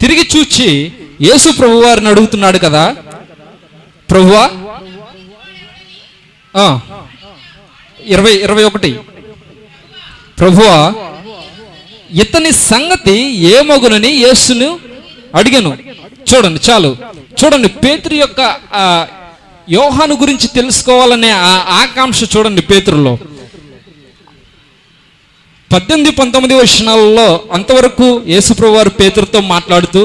S1: తిరిగి చూచి యేసు ప్రభు వారిని అడుగుతున్నాడు కదా. ప్రభువా ఇరవై ఇరవై ఒకటి. ప్రభువా ఇతని సంగతి ఏమగునని యేసును అడిగాను. చూడండి చాలు. చూడండి పేతురు యొక్క ఆ, యోహాను గురించి తెలుసుకోవాలనే ఆ ఆకాంక్ష చూడండి పేతురులో. పద్దెనిమిది పంతొమ్మిది వచనాలలో అంతవరకు యేసుప్రభు వారు పేతురుతో మాట్లాడుతూ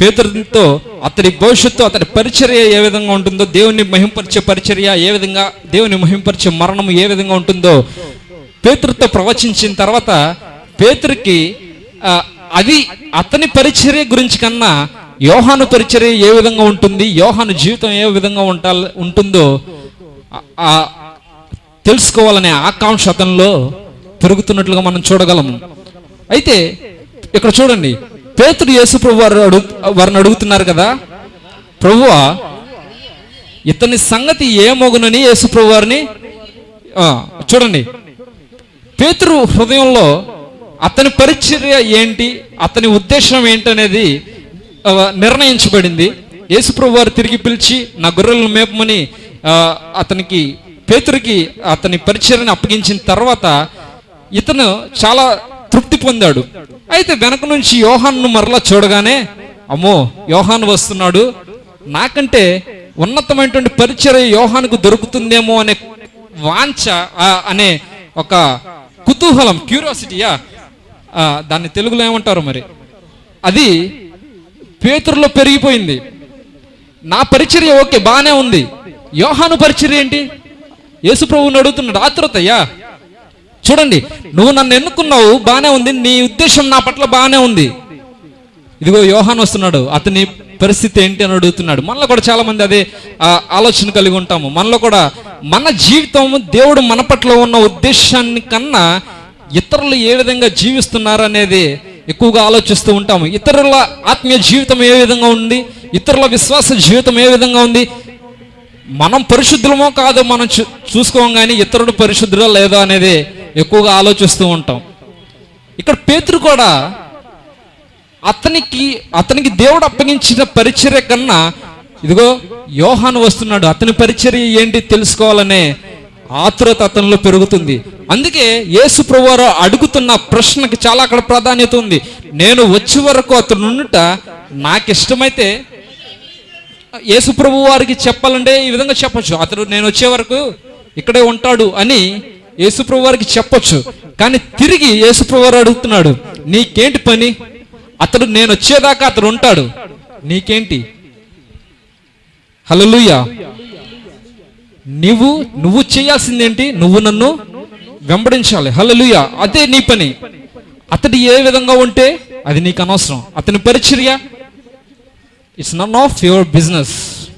S1: పేతురుతో అతడి భవిష్యత్తు అతడి పరిచర్య ఏ విధంగా ఉంటుందో దేవుని మహింపరిచే పరిచర్య ఏ విధంగా దేవుని మహింపరిచే మరణం ఏ విధంగా ఉంటుందో పేతురుతో ప్రవచించిన తర్వాత పేతురికి అది అతని పరిచర్య గురించి కన్నా యోహాను పరిచర్య ఏ విధంగా ఉంటుంది? యోహాను జీవితం ఏ విధంగా ఉంటా ఉంటుందో తెలుసుకోవాలనే ఆకాంక్ష అతనిలో పెరుగుతున్నట్లుగా మనం చూడగలము. అయితే ఇక్కడ చూడండి. పేతుడు యేసుప్రభు వారు అడుగు వారిని అడుగుతున్నారు కదా? ప్రభువా ఇతని సంగతి ఏమోగునని యేసుప్రభు వారిని చూడండి. పేతురు హృదయంలో అతని పరిచర్య ఏంటి? అతని ఉద్దేశం ఏంటనేది నిర్ణయించబడింది. యేసుప్రభు వారు తిరిగి పిలిచి నా గొర్రెలను మేపమని అతనికి పేతురికి అతని పరిచయాన్ని అప్పగించిన తర్వాత ఇతను చాలా తృప్తి పొందాడు. అయితే వెనక నుంచి యోహాన్ను మరలా చూడగానే అమ్మో యోహాన్ వస్తున్నాడు. నాకంటే ఉన్నతమైనటువంటి పరిచయం యోహాన్కు దొరుకుతుందేమో అనే వాంఛ అనే ఒక కుతూహలం క్యూరియాసిటీయా? దాన్ని తెలుగులో ఏమంటారు మరి? అది పేతురులో పెరిగిపోయింది. నా పరిచర్య ఓకే బాగానే ఉంది. యోహాను పరిచర్య ఏంటి? యేసుప్రభుని అడుగుతున్నాడు ఆతృతయ్యా చూడండి నువ్వు నన్ను ఎన్నుకున్నావు బాగానే ఉంది నీ ఉద్దేశం నా పట్ల బాగానే ఉంది. ఇదిగో యోహాన్ వస్తున్నాడు అతని పరిస్థితి ఏంటి? అని అడుగుతున్నాడు. మనలో కూడా చాలా మంది అదే ఆలోచన కలిగి ఉంటాము. మనలో కూడా మన జీవితం దేవుడు మన పట్ల ఉన్న ఉద్దేశాన్ని కన్నా ఇతరులు ఏ విధంగా జీవిస్తున్నారు అనేది ఎక్కువగా ఆలోచిస్తూ ఉంటాము. ఇతరుల ఆత్మీయ జీవితం ఏ విధంగా ఉంది? ఇతరుల విశ్వాస జీవితం ఏ విధంగా ఉంది? మనం పరిశుద్ధులమో కాదో మనం చూసుకోం కానీ ఇతరుడు పరిశుద్ధుడో లేదో అనేది ఎక్కువగా ఆలోచిస్తూ ఉంటాం. ఇక్కడ పేతురు కూడా అతనికి అతనికి దేవుడు అప్పగించిన పరిచర్య కన్నా ఇదిగో యోహాను వస్తున్నాడు అతని పరిచర్య ఏంటి తెలుసుకోవాలనే ఆతురత అతనిలో పెరుగుతుంది. అందుకే యేసు ప్రభువారు అడుగుతున్న ప్రశ్నకి చాలా అక్కడ ప్రాధాన్యత ఉంది. నేను వచ్చే వరకు అతను ఉండుట నాకు ఇష్టమైతే యేసు ప్రభు వారికి చెప్పాలంటే ఈ విధంగా చెప్పచ్చు. అతడు నేను వచ్చే వరకు ఇక్కడే ఉంటాడు అని యేసు ప్రభు వారికి చెప్పొచ్చు. కానీ తిరిగి యేసు ప్రభు వారు అడుగుతున్నాడు నీకేంటి పని? అతడు నేను వచ్చేదాకా అతడు ఉంటాడు. నీకేంటి? హల్లెలూయా. నువ్వు నువ్వు చేయాల్సిందేంటి? నువ్వు నన్ను వెంబడించాలి. హల్లెలూయా. అదే నీ పని. అతడు ఏ విధంగా ఉంటే అది నీకు అనవసరం. అతని పరిచర్య it's none of your business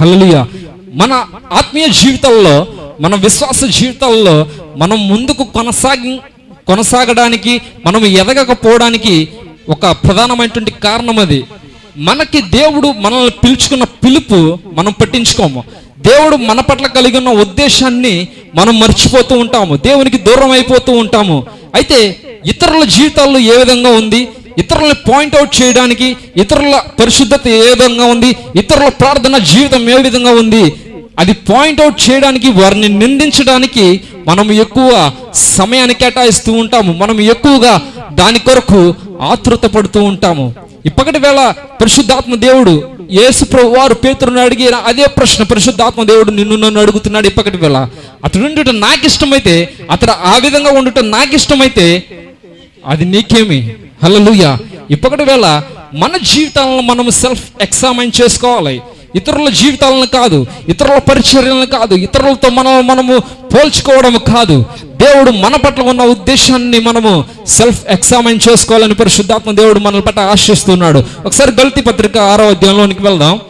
S1: hallelujah. మన ఆత్మీయ జీవితాల్లో మన విశ్వాస జీవితాల్లో మనం ముందుకు కొనసాగి కొనసాగడానికి మనం ఎదగకపోవడానికి ఒక ప్రధానమైనటువంటి కారణం అది. మనకి దేవుడు మనల్ని పిలుచుకున్న పిలుపు మనం పట్టించుకోము. దేవుడు మన పట్ల కలిగి ఉన్న ఉద్దేశాన్ని మనం మర్చిపోతూ ఉంటాము. దేవునికి దూరం అయిపోతూ ఉంటాము. అయితే ఇతరుల జీవితాల్లో ఏ విధంగా ఉంది? ఇతరులని పాయింట్అవుట్ చేయడానికి ఇతరుల పరిశుద్ధత ఏ విధంగా ఉంది? ఇతరుల ప్రార్థన జీవితం ఏ విధంగా ఉంది? అది పాయింట్అవుట్ చేయడానికి వారిని నిందించడానికి మనం ఎక్కువ సమయాన్ని కేటాయిస్తూ ఉంటాము. మనం ఎక్కువగా దాని కొరకు ఆతృత పడుతూ ఉంటాము. ఇప్పటి వేళ పరిశుద్ధాత్మ దేవుడు యేసు ప్రభు వారు పేతురుని అడిగి అదే ప్రశ్న పరిశుద్ధాత్మ దేవుడు నిన్ను నన్ను అడుగుతున్నాడు ఇప్పటి వేళ. అతడు ఉండటం నాకు ఇష్టమైతే అతడు ఆ విధంగా ఉండటం నాకు ఇష్టమైతే అది నీకేమి? హల్లెలూయా. ఇప్పటి వేళ మన జీవితాలను మనం సెల్ఫ్ ఎగ్జామైన్ చేసుకోవాలి. ఇతరుల జీవితాలను కాదు ఇతరుల పరిచర్యలను కాదు ఇతరులతో మనం మనము పోల్చుకోవడం కాదు. దేవుడు మన పట్ల ఉన్న ఉద్దేశాన్ని మనము సెల్ఫ్ ఎగ్జామిన్ చేసుకోవాలని పరిశుద్ధాత్మ దేవుడు మన పట్ల ఆశిస్తున్నాడు. ఒకసారి గల్తీ పత్రిక ఆరో అధ్యాయంలోనికి వెళ్దాం.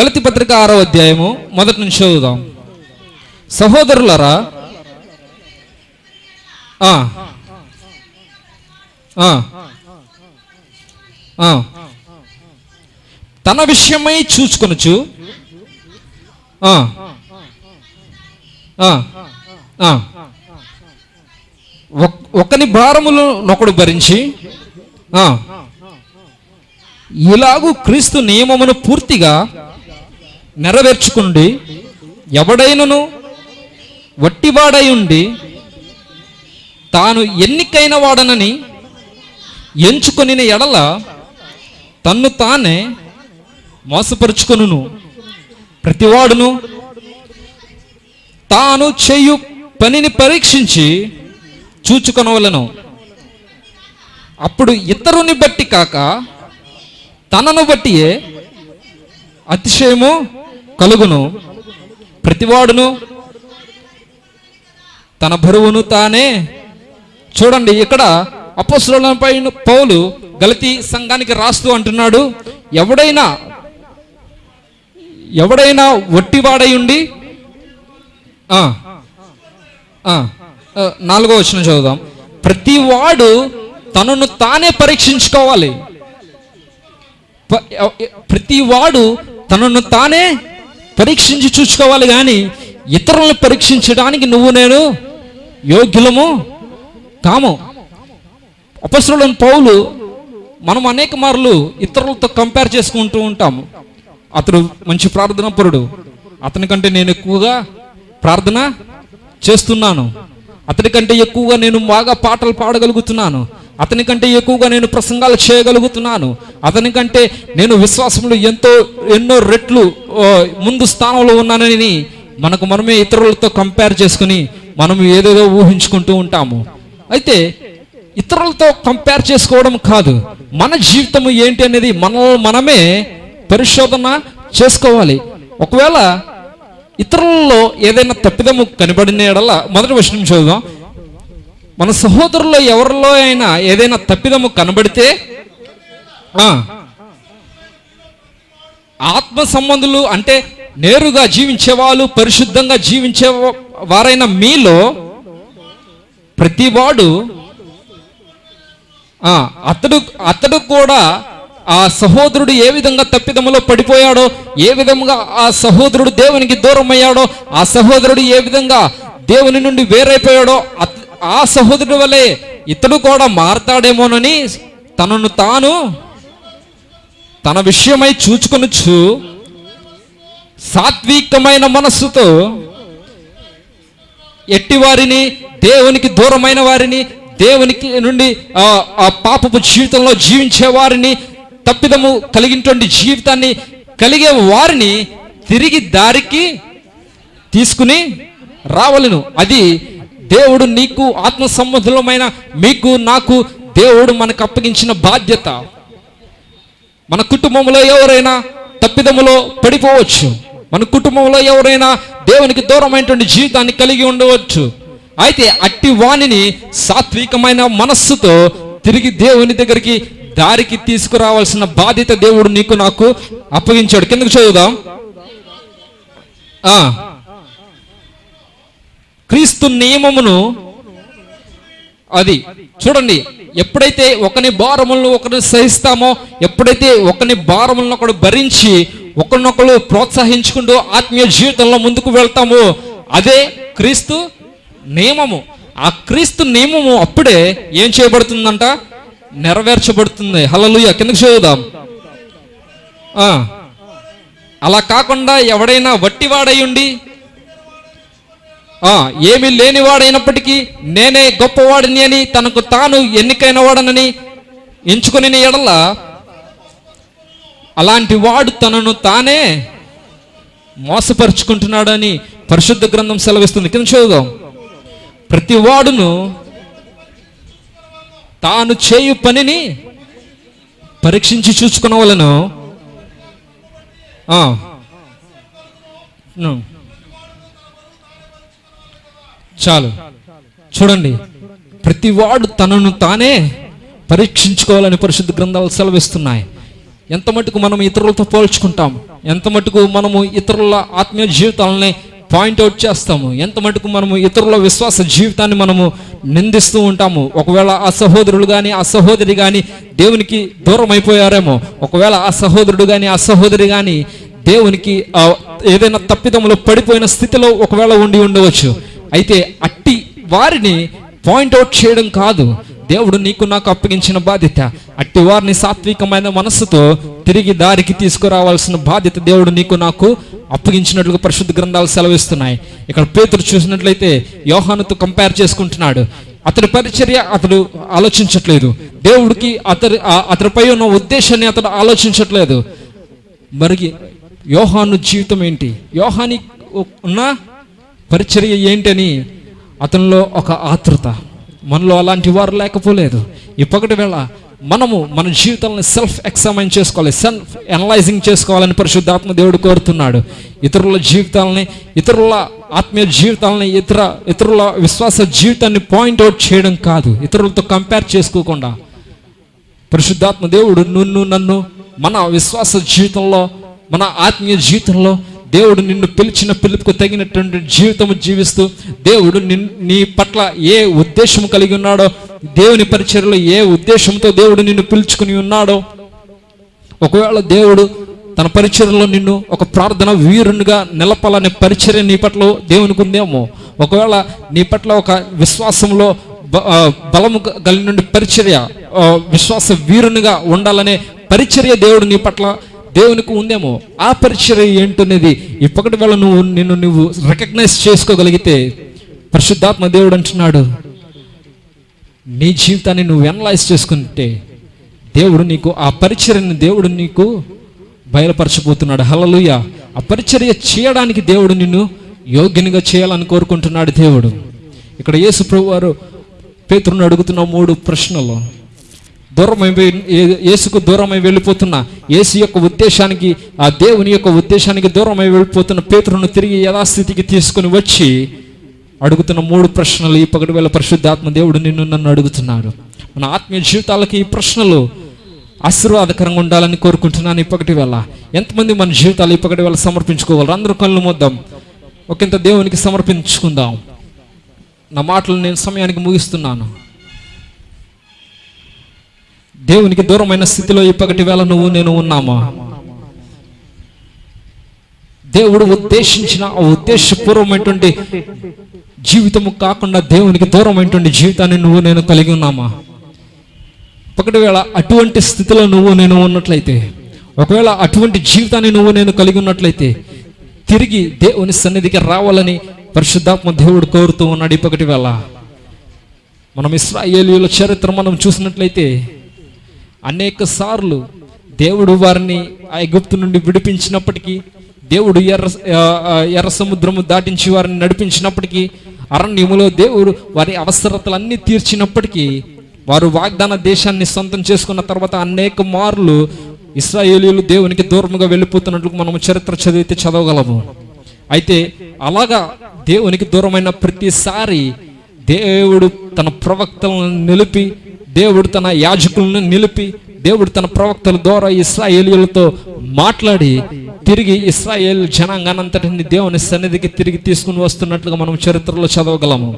S1: గలతి పత్రిక ఆరో అధ్యాయము మొదటి నుంచి చదువుదాం. సహోదరులరా ఆ, ఆ, ఆ, తన విషయమై చూచుకొనుచు. ఒక్- ఒకని భారములు నొకడు భరించి ఇలాగూ క్రీస్తు నియమమును పూర్తిగా నెరవేర్చుకుండి ఎవడైనను వట్టివాడై ఉండి తాను ఎన్నికైన వాడనని ఎంచుకొనిన ఎడల తన్ను తానే మోసపరుచుకొనును. ప్రతివాడును తాను చేయు పనిని పరీక్షించి చూచుకొనవలను. అప్పుడు ఇతరుని బట్టి కాక తనను బట్టియే అతిశయము కలుగును. ప్రతివాడును తన బరువును తానే చూడండి ఇక్కడ అపస్సులపై పౌలు గలతీ సంఘానికి రాస్తూ అంటున్నాడు ఎవడైనా ఎవడైనా ఒట్టివాడై ఉండి నాలుగో వచ్చిన చదువుదాం. ప్రతి వాడు తనను తానే పరీక్షించుకోవాలి. ప్రతి వాడు తనను తానే పరీక్షించి చూసుకోవాలి కానీ ఇతరులను పరీక్షించడానికి నువ్వు నేను యోగ్యులము కాము. అపసరులను పౌలు మనం అనేక మార్లు ఇతరులతో కంపేర్ చేసుకుంటూ ఉంటాము. అతడు మంచి ప్రార్థన పరుడు. అతని కంటే నేను ఎక్కువగా ప్రార్థన చేస్తున్నాను. అతని కంటే ఎక్కువగా నేను బాగా పాటలు పాడగలుగుతున్నాను. అతని కంటే ఎక్కువగా నేను ప్రసంగాలు చేయగలుగుతున్నాను. అతని కంటే నేను విశ్వాసంలో ఎంతో ఎన్నో రెట్లు ముందు స్థానంలో ఉన్నానని మనకు మనమే ఇతరులతో కంపేర్ చేసుకుని మనం ఏదేదో ఊహించుకుంటూ ఉంటాము. అయితే ఇతరులతో కంపేర్ చేసుకోవడం కాదు. మన జీవితం ఏంటి అనేది మనల్ని మనమే పరిశోధన చేసుకోవాలి. ఒకవేళ ఇతరులలో ఏదైనా తప్పిదము కనబడిన ఎడల మొదటి విషయం చదువుదాం మన సహోదరుల్లో ఎవరిలో అయినా ఏదైనా తప్పిదము కనబడితే ఆత్మ సంబంధులు అంటే నేరుగా జీవించే వాళ్ళు పరిశుద్ధంగా జీవించే వారైన మీలో ప్రతివాడు వాడు అతడు అతడు కూడా ఆ సహోదరుడు ఏ విధంగా తప్పిదములో పడిపోయాడో ఏ విధంగా ఆ సహోదరుడు దేవునికి దూరం అయ్యాడో ఆ సహోదరుడు ఏ విధంగా దేవుని నుండి వేరైపోయాడో ఆ సహోదరుడు వలె ఇతడు కూడా మారతాడేమోనని తనను తాను తన విషయమై చూచుకొనుచు సాత్వికమైన మనస్సుతో ఎట్టి వారిని దేవునికి దూరమైన వారిని దేవునికి నుండి ఆ పాపపు జీవితంలో జీవించే వారిని తప్పిదము కలిగినటువంటి జీవితాన్ని కలిగే వారిని తిరిగి దారికి తీసుకుని రావలను. అది దేవుడు నీకు ఆత్మ సంబంధమైన మీకు నాకు దేవుడు మనకు అప్పగించిన బాధ్యత. మన కుటుంబంలో ఎవరైనా తప్పిదములో పడిపోవచ్చు. మన కుటుంబంలో ఎవరైనా దేవునికి దూరమైనటువంటి జీవితాన్ని కలిగి ఉండవచ్చు. అయితే అట్టి వాణిని సాత్వికమైన మనస్సుతో తిరిగి దేవుని దగ్గరికి దారికి తీసుకురావాల్సిన బాధ్యత దేవుడు నీకు నాకు అప్పగించాడు. కిందకు చదువుదాం. క్రీస్తు నియమమును అది చూడండి ఎప్పుడైతే ఒకని భారములను ఒకరిని సహిస్తామో ఎప్పుడైతే ఒకని భారములను ఒకడు భరించి ఒకరినొకరు ప్రోత్సహించుకుంటూ ఆత్మీయ జీవితంలో ముందుకు వెళ్తామో అదే క్రీస్తు నియమము. ఆ క్రీస్తు నియమము అప్పుడే ఏం చేయబడుతుందంట? నెరవేర్చబడుతుంది. హలలుయ కిందకు చదువుదాం. అలా కాకుండా ఎవడైనా వట్టివాడై ఉండి ఏమి ఏమీ లేనివాడైనప్పటికీ నేనే గొప్పవాడిని అని తనకు తాను ఎన్నికైన వాడనని ఎంచుకుని ఎడల అలాంటి వాడు తనను తానే మోసపరుచుకుంటున్నాడని పరిశుద్ధ గ్రంథం సెలవిస్తుంది. కింద చదువుదాం. ప్రతి వాడును తాను చేయు పనిని పరీక్షించి చూసుకున్న వలను చాలు. చూడండి. ప్రతివాడు తనను తానే పరీక్షించుకోవాలని పరిశుద్ధ గ్రంథాలు సెలవిస్తున్నాయి. ఎంత మటుకు మనం ఇతరులతో పోల్చుకుంటాం? ఎంత మటుకు మనము ఇతరుల ఆత్మీయ జీవితాలని పాయింట్అవుట్ చేస్తాము. ఎంత మటుకు మనము ఇతరుల విశ్వాస జీవితాన్ని మనము నిందిస్తూ ఉంటాము. ఒకవేళ ఆ సహోదరుడు కానీ ఆ సహోదరి కానీ దేవునికి దూరం అయిపోయారేమో. ఒకవేళ ఆ సహోదరుడు కానీ ఆ సహోదరి కానీ దేవునికి ఏదైనా తప్పిదములో పడిపోయిన స్థితిలో ఒకవేళ ఉండి ఉండవచ్చు. అయితే అట్టి వారిని పాయింట్అవుట్ చేయడం కాదు. దేవుడు నీకు నాకు అప్పగించిన బాధ్యత. అట్టి వారిని సాత్వికమైన మనస్సుతో తిరిగి దారికి తీసుకురావాల్సిన బాధ్యత దేవుడు నీకు నాకు అప్పగించినట్లుగా పరిశుద్ధ గ్రంథాలు సెలవిస్తున్నాయి. ఇక్కడ పేతుడు చూసినట్లయితే యోహానుతో కంపేర్ చేసుకుంటున్నాడు. అతడి పరిచర్య అతడు ఆలోచించట్లేదు. దేవుడికి అతడి అతడిపై ఉన్న ఉద్దేశాన్ని అతడు ఆలోచించట్లేదు. మరి యోహాను జీవితం ఏంటి? యోహాని ఉన్న పరిచర్య ఏంటని అతనిలో ఒక ఆతృత మనలో అలాంటి వారు లేకపోలేదు. ఇప్పటి వేళ మనము మన జీవితాలను సెల్ఫ్ ఎగ్జామైన్ చేసుకోవాలి సెల్ఫ్ అనలైజింగ్ చేసుకోవాలని పరిశుద్ధాత్మ దేవుడు కోరుతున్నాడు. ఇతరుల జీవితాలని ఇతరుల ఆత్మీయ జీవితాలని ఇతర ఇతరుల విశ్వాస జీవితాన్ని పాయింట్అవుట్ చేయడం కాదు. ఇతరులతో కంపేర్ చేసుకోకుండా. పరిశుద్ధాత్మ దేవుడు నిన్ను నన్ను మన విశ్వాస జీవితంలో మన ఆత్మీయ జీవితంలో దేవుడు నిన్ను పిలిచిన పిలుపుకు తగినటువంటి జీవితము జీవిస్తూ దేవుడు నీ పట్ల ఏ ఉద్దేశం కలిగి ఉన్నాడో దేవుని పరిచర్యలో ఏ ఉద్దేశంతో దేవుడు నిన్ను పిలుచుకుని ఉన్నాడో ఒకవేళ దేవుడు తన పరిచర్యలో నిన్ను ఒక ప్రార్థన వీరునిగా నిలపాలనే పరిచర్య నీ పట్ల దేవునికి ఉందేమో. ఒకవేళ నీ పట్ల ఒక విశ్వాసంలో బ- బలము గ- కలిగిన పరిచర్య విశ్వాస వీరునిగా ఉండాలనే పరిచర్య దేవుడు నీ పట్ల దేవునికి ఉందేమో ఆ పరిచర్య ఏంటనేది ఇప్పటి వేళ నువ్వు నిన్ను నువ్వు రికగ్నైజ్ చేసుకోగలిగితే పరిశుద్ధాత్మ దేవుడు అంటున్నాడు. నీ జీవితాన్ని నువ్వు ఎనలైజ్ చేసుకుంటే దేవుడు నీకు ఆ పరిచర్యని దేవుడు నీకు బయలుపరచబోతున్నాడు. హలలుయ ఆ పరిచర్య చేయడానికి దేవుడు నిన్ను యోగ్యునిగా చేయాలని కోరుకుంటున్నాడు దేవుడు. ఇక్కడ యేసు ప్రభు వారు పేతురుని అడుగుతున్న మూడు ప్రశ్నలు. దూరమై ఏ- యేసుకు దూరమై వెళ్ళిపోతున్న యేసు యొక్క ఉద్దేశానికి ఆ దేవుని యొక్క ఉద్దేశానికి దూరమై వెళ్ళిపోతున్న పేతురును తిరిగి యథాస్థితికి తీసుకుని వచ్చి అడుగుతున్న మూడు ప్రశ్నలు ఈ పగటి వేళ పరిశుద్ధాత్మ దేవుడు నిన్ను నన్ను అడుగుతున్నాడు. మన ఆత్మీయ జీవితాలకి ఈ ప్రశ్నలు ఆశీర్వాదకరంగా ఉండాలని కోరుకుంటున్నాను ఇప్పటి వేళ. ఎంతమంది మన జీవితాలు ఇప్పటి వేళ సమర్పించుకోవాలి? అందరూ కళ్ళు మొద్దాం. ఒకంత దేవునికి సమర్పించుకుందాం. నా మాటలు నేను సమయానికి ముగిస్తున్నాను. దేవునికి దూరమైన స్థితిలో ఇప్పటి వేళ నువ్వు నేను ఉన్నామా? దేవుడు ఉద్దేశించిన ఆ ఉద్దేశపూర్వమైనటువంటి జీవితము కాకుండా దేవునికి దూరమైనటువంటి జీవితాన్ని నువ్వు నేను కలిగి ఉన్నామా? ఒకటి వేళ అటువంటి స్థితిలో నువ్వు నేను ఉన్నట్లయితే ఒకవేళ అటువంటి జీవితాన్ని నువ్వు నేను కలిగి ఉన్నట్లయితే తిరిగి దేవుని సన్నిధికి రావాలని పరిశుద్ధాత్మ దేవుడు కోరుతూ ఉన్నాడు ఇప్పటి వేళ. మనం ఇస్రాయేలీల చరిత్ర మనం చూసినట్లయితే అనేక సార్లు దేవుడు వారిని ఆ ఎగుప్తు నుండి విడిపించినప్పటికీ దేవుడు ఎర్ర ఎర్ర సముద్రము దాటించి వారిని నడిపించినప్పటికీ అరణ్యములో దేవుడు వారి అవసరతలన్నీ తీర్చినప్పటికీ వారు వాగ్దాన దేశాన్ని సొంతం చేసుకున్న తర్వాత అనేక మార్లు ఇస్రాయేలీలు దేవునికి దూరముగా వెళ్ళిపోతున్నట్లు మనము చరిత్ర చదివితే చదవగలము. అయితే అలాగా దేవునికి దూరమైన ప్రతిసారి దేవుడు తన ప్రవక్తలను నిలిపి దేవుడు తన యాజకులను నిలిపి దేవుడు తన ప్రవక్తల ద్వారా ఇస్రాయేలీలతో మాట్లాడి తిరిగి ఇస్రాయేల్ జనాంగానంతటిని దేవుని సన్నిధికి తిరిగి తీసుకుని వస్తున్నట్లుగా మనం చరిత్రలో చదవగలము.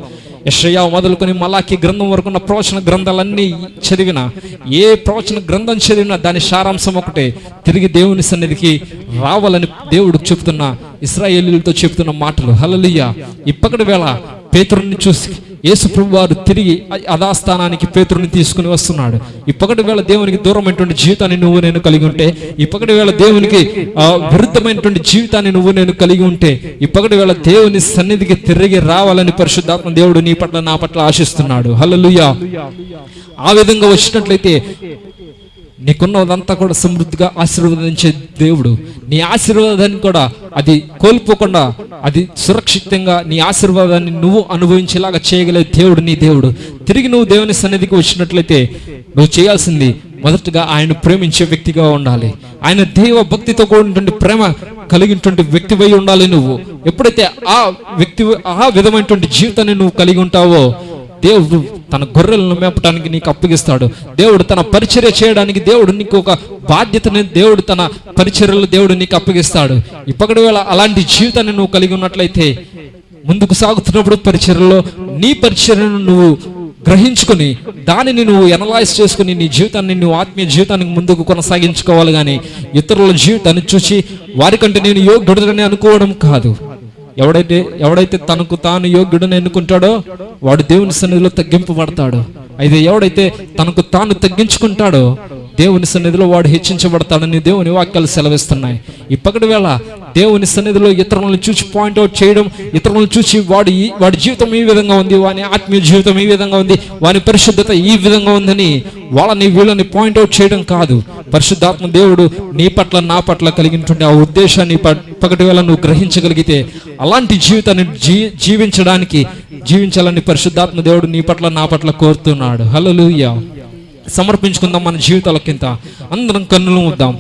S1: యషయా మొదలుకొని మలాకి గ్రంథం వరకు ఉన్న ప్రవచన గ్రంథాలన్నీ చదివిన ఏ ప్రవచన గ్రంథం చదివినా దాని సారాంశం ఒకటే తిరిగి దేవుని సన్నిధికి రావాలని దేవుడు చెప్తున్న ఇస్రాయేలీలతో చెప్తున్న మాటలు. హలలియ ఇప్పటి వేళ పేతురుని చూసి యేసుప్రభు వారు తిరిగి అధాస్థానానికి అదాస్థానానికి పేతురుని తీసుకుని వస్తున్నాడు. ఇప్పటి వేళ దేవునికి దూరమైనటువంటి జీవితాన్ని నువ్వు నేను కలిగి ఉంటే ఇప్పటి వేళ దేవునికి విరుద్ధమైనటువంటి జీవితాన్ని నువ్వు నేను కలిగి ఉంటే ఇప్పటి వేళ దేవుని సన్నిధికి తిరిగి రావాలని పరిశుద్ధాత్మ దేవుడు నీ పట్ల నా పట్ల ఆశిస్తున్నాడు. హల్లెలూయా. ఆ విధంగా వచ్చినట్లయితే నీకున్నదంతా కూడా సమృద్ధిగా ఆశీర్వదించే దేవుడు. నీ ఆశీర్వాదాన్ని కూడా అది కోల్పోకుండా అది సురక్షితంగా నీ ఆశీర్వాదాన్ని నువ్వు అనుభవించేలాగా చేయగలే దేవుడు నీ దేవుడు. తిరిగి నువ్వు దేవుని సన్నిధికి వచ్చినట్లయితే నువ్వు చేయాల్సింది మొదటగా ఆయన ప్రేమించే వ్యక్తిగా ఉండాలి. ఆయన దైవ భక్తితో కూడినటువంటి ప్రేమ కలిగినటువంటి వ్యక్తివై ఉండాలి నువ్వు. ఎప్పుడైతే ఆ వ్యక్తి ఆ విధమైనటువంటి జీవితాన్ని నువ్వు కలిగి ఉంటావో దేవుడు తన గొర్రెలను మేపటానికి నీకు అప్పగిస్తాడు. దేవుడు తన పరిచర్య చేయడానికి దేవుడు నీకు ఒక బాధ్యతని దేవుడు తన పరిచర్యలు దేవుడు నీకు అప్పగిస్తాడు. ఇప్పటి వేళ అలాంటి జీవితాన్ని నువ్వు కలిగి ఉన్నట్లయితే ముందుకు సాగుతున్నప్పుడు పరిచర్యలో నీ పరిచర్యను నువ్వు గ్రహించుకొని దానిని నువ్వు ఎనలైజ్ చేసుకుని నీ జీవితాన్ని నువ్వు ఆత్మీయ జీవితానికి ముందుకు కొనసాగించుకోవాలి కానీ ఇతరుల జీవితాన్ని చూసి వారికంటే నేను యోగ్యుడని అనుకోవడం కాదు. ఎవడైతే ఎవడైతే తనకు తాను యోగ్యుడని ఎన్నుకుంటాడో వాడు దేవుని సన్నిధిలో తగ్గింపబడతాడు అయితే ఎవడైతే తనకు తాను తగ్గించుకుంటాడో దేవుని సన్నిధిలో వాడు హెచ్చించబడతాడని దేవుని వాక్యాలు సెలవిస్తున్నాయి. ఇప్పటి వేళ దేవుని సన్నిధిలో ఇతరులను చూసి పాయింట్అవుట్ చేయడం ఇతరులను చూసి వాడి ఈ- వాడి జీవితం ఈ విధంగా ఉంది వాని ఆత్మీయ జీవితం ఈ విధంగా ఉంది వాని పరిశుద్ధత ఈ విధంగా ఉందని వాళ్ళని వీళ్ళని పాయింట్అవుట్ చేయడం కాదు. పరిశుద్ధాత్మ దేవుడు నీ పట్ల నా పట్ల కలిగినటువంటి ఆ ఉద్దేశాన్ని పగటి వేళ నువ్వు గ్రహించగలిగితే అలాంటి జీవితాన్ని జీ జీవించడానికి జీవించాలని పరిశుద్ధాత్మ దేవుడు నీ పట్ల నా పట్ల కోరుతున్నాడు. హలో సమర్పించుకుందాం మన జీవితాల కింద. అందరం కన్నులు ముద్దాం.